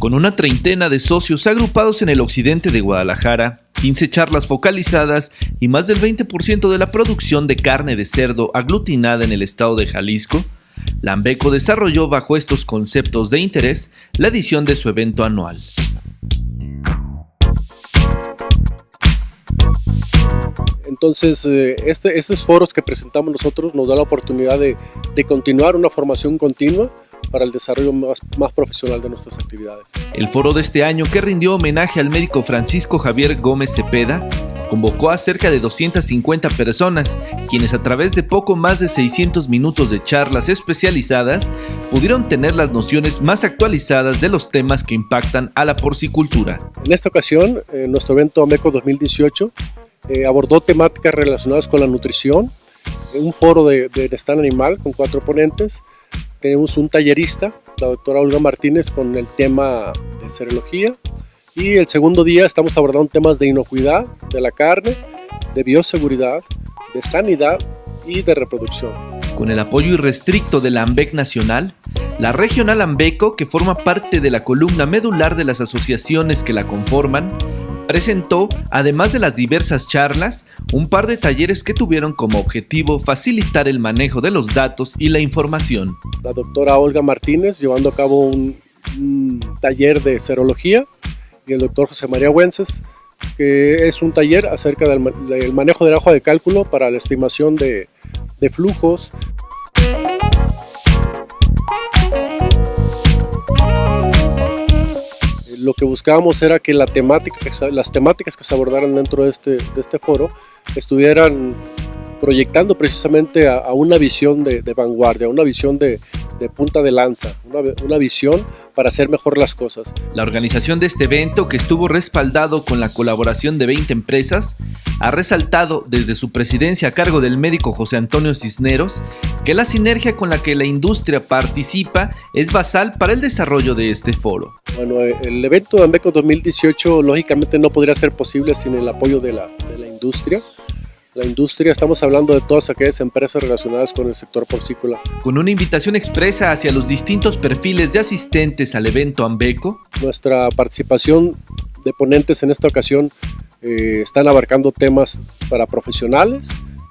Con una treintena de socios agrupados en el occidente de Guadalajara, 15 charlas focalizadas y más del 20% de la producción de carne de cerdo aglutinada en el estado de Jalisco, Lambeco desarrolló bajo estos conceptos de interés la edición de su evento anual. Entonces, eh, este, estos foros que presentamos nosotros nos da la oportunidad de, de continuar una formación continua para el desarrollo más, más, profesional de nuestras actividades. El foro de este año, que rindió homenaje al médico Francisco Javier Gómez Cepeda, convocó a cerca de 250 personas, quienes a través de poco más de 600 minutos de charlas especializadas pudieron tener las nociones más actualizadas de los temas que impactan a la porcicultura. En esta ocasión, eh, nuestro evento AMECO 2018 eh, abordó temáticas relacionadas con la nutrición, un foro de, de animal con cuatro ponentes, tenemos un tallerista, la doctora Olga Martínez, con el tema de serología. Y el segundo día estamos abordando temas de inocuidad de la carne, de bioseguridad, de sanidad y de reproducción. Con el apoyo irrestricto de la AMBEC Nacional, la Regional Ambeco, que forma parte de la columna medular de las asociaciones que la conforman, presentó, además de las diversas charlas, un par de talleres que tuvieron como objetivo facilitar el manejo de los datos y la información. La doctora Olga Martínez llevando a cabo un, taller de serología y el doctor José María Wences, que es un taller acerca del, del manejo del hoja de cálculo para la estimación de flujos, lo que buscábamos era que las temáticas que se abordaran dentro de este, este foro estuvieran proyectando precisamente a, una visión de, de, vanguardia, una visión de, punta de lanza, una, una, visión para hacer mejor las cosas. La organización de este evento, que estuvo respaldado con la colaboración de 20 empresas, ha resaltado desde su presidencia a cargo del médico José Antonio Cisneros que la sinergia con la que la industria participa es basal para el desarrollo de este foro. Bueno, el evento de Ambeco 2018 lógicamente no podría ser posible sin el apoyo de la, de la industria. La industria, estamos hablando de todas aquellas empresas relacionadas con el sector porcícola. Con una invitación expresa hacia los distintos perfiles de asistentes al evento Ambeco. Nuestra participación de ponentes en esta ocasión eh, están abarcando temas para profesionales,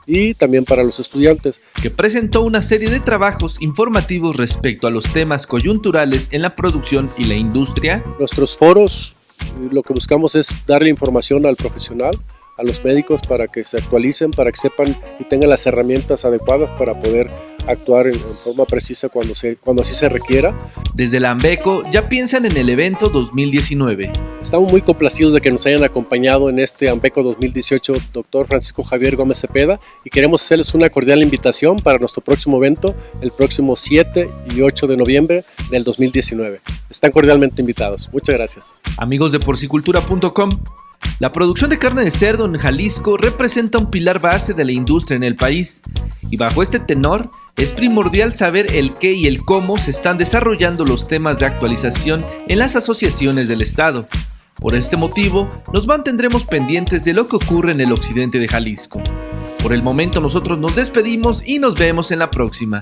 y también para los estudiantes. Que presentó una serie de trabajos informativos respecto a los temas coyunturales en la producción y la industria. Nuestros foros lo que buscamos es darle información al profesional, a los médicos para que se actualicen, para que sepan y tengan las herramientas adecuadas para poder actuar en, en forma precisa cuando, se, cuando así se requiera. Desde la Ambeco ya piensan en el evento 2019. Estamos muy complacidos de que nos hayan acompañado en este Ambeco 2018 doctor Francisco Javier Gómez Cepeda y queremos hacerles una cordial invitación para nuestro próximo evento el próximo 7 y 8 de noviembre del 2019. Están cordialmente invitados. Muchas gracias. Amigos de porcicultura.com, la producción de carne de cerdo en Jalisco representa un pilar base de la industria en el país y bajo este tenor es primordial saber el qué y el cómo se están desarrollando los temas de actualización en las asociaciones del Estado. Por este motivo, nos mantendremos pendientes de lo que ocurre en el occidente de Jalisco. Por el momento nosotros nos despedimos y nos vemos en la próxima.